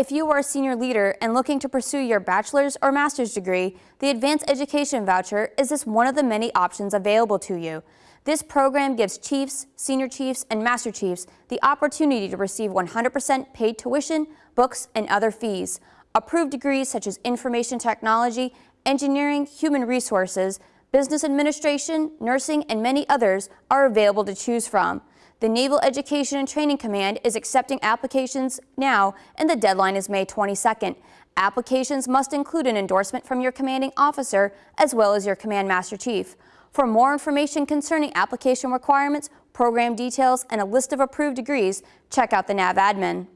If you are a senior leader and looking to pursue your bachelor's or master's degree, the Advanced Education Voucher is just one of the many options available to you. This program gives chiefs, senior chiefs, and master chiefs the opportunity to receive 100% paid tuition, books, and other fees. Approved degrees such as information technology, engineering, human resources, business administration, nursing, and many others are available to choose from. The Naval Education and Training Command is accepting applications now, and the deadline is May 22nd. Applications must include an endorsement from your commanding officer as well as your Command Master Chief. For more information concerning application requirements, program details, and a list of approved degrees, check out the NAVADMIN.